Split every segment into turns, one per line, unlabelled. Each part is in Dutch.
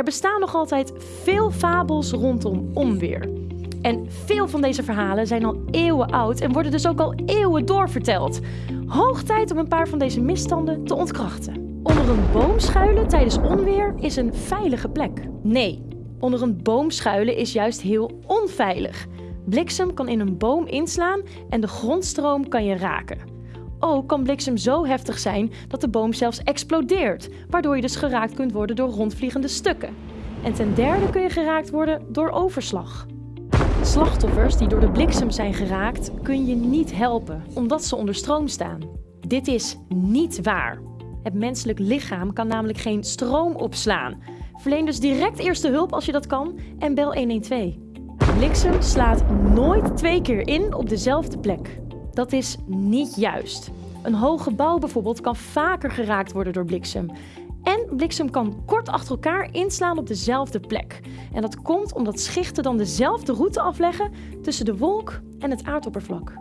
Er bestaan nog altijd veel fabels rondom onweer. En veel van deze verhalen zijn al eeuwen oud en worden dus ook al eeuwen doorverteld. Hoog tijd om een paar van deze misstanden te ontkrachten. Onder een boom schuilen tijdens onweer is een veilige plek. Nee, onder een boom schuilen is juist heel onveilig. Bliksem kan in een boom inslaan en de grondstroom kan je raken. Ook kan bliksem zo heftig zijn dat de boom zelfs explodeert, waardoor je dus geraakt kunt worden door rondvliegende stukken. En ten derde kun je geraakt worden door overslag. Slachtoffers die door de bliksem zijn geraakt kun je niet helpen, omdat ze onder stroom staan. Dit is niet waar. Het menselijk lichaam kan namelijk geen stroom opslaan. Verleen dus direct eerste hulp als je dat kan en bel 112. Bliksem slaat nooit twee keer in op dezelfde plek. Dat is niet juist. Een hoog gebouw bijvoorbeeld kan vaker geraakt worden door bliksem. En bliksem kan kort achter elkaar inslaan op dezelfde plek. En dat komt omdat schichten dan dezelfde route afleggen tussen de wolk en het aardoppervlak.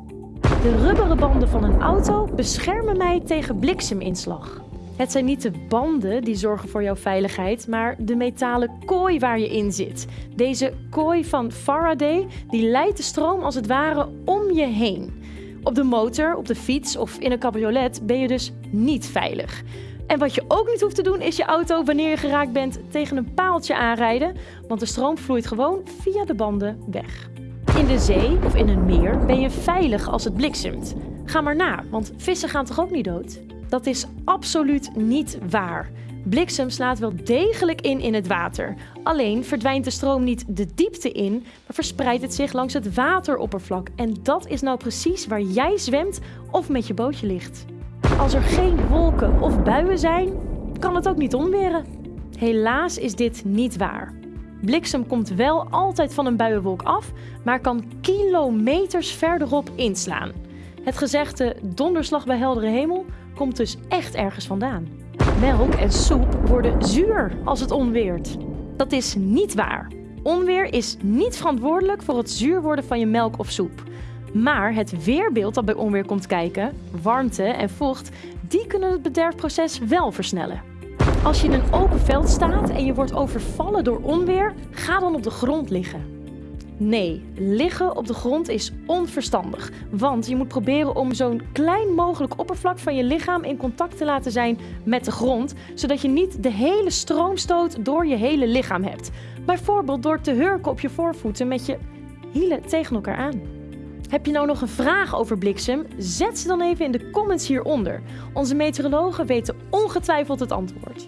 De rubberen banden van een auto beschermen mij tegen blikseminslag. Het zijn niet de banden die zorgen voor jouw veiligheid, maar de metalen kooi waar je in zit. Deze kooi van Faraday die leidt de stroom als het ware om je heen. Op de motor, op de fiets of in een cabriolet ben je dus niet veilig. En wat je ook niet hoeft te doen is je auto wanneer je geraakt bent tegen een paaltje aanrijden, want de stroom vloeit gewoon via de banden weg. In de zee of in een meer ben je veilig als het bliksemt. Ga maar na, want vissen gaan toch ook niet dood? Dat is absoluut niet waar. Bliksem slaat wel degelijk in in het water. Alleen verdwijnt de stroom niet de diepte in, maar verspreidt het zich langs het wateroppervlak. En dat is nou precies waar jij zwemt of met je bootje ligt. Als er geen wolken of buien zijn, kan het ook niet onweren. Helaas is dit niet waar. Bliksem komt wel altijd van een buienwolk af, maar kan kilometers verderop inslaan. Het gezegde donderslag bij heldere hemel komt dus echt ergens vandaan. Melk en soep worden zuur als het onweert. Dat is niet waar. Onweer is niet verantwoordelijk voor het zuur worden van je melk of soep. Maar het weerbeeld dat bij onweer komt kijken, warmte en vocht, die kunnen het bederfproces wel versnellen. Als je in een open veld staat en je wordt overvallen door onweer, ga dan op de grond liggen. Nee, liggen op de grond is onverstandig. Want je moet proberen om zo'n klein mogelijk oppervlak van je lichaam in contact te laten zijn met de grond, zodat je niet de hele stroomstoot door je hele lichaam hebt. Bijvoorbeeld door te hurken op je voorvoeten met je hielen tegen elkaar aan. Heb je nou nog een vraag over bliksem? Zet ze dan even in de comments hieronder. Onze meteorologen weten ongetwijfeld het antwoord.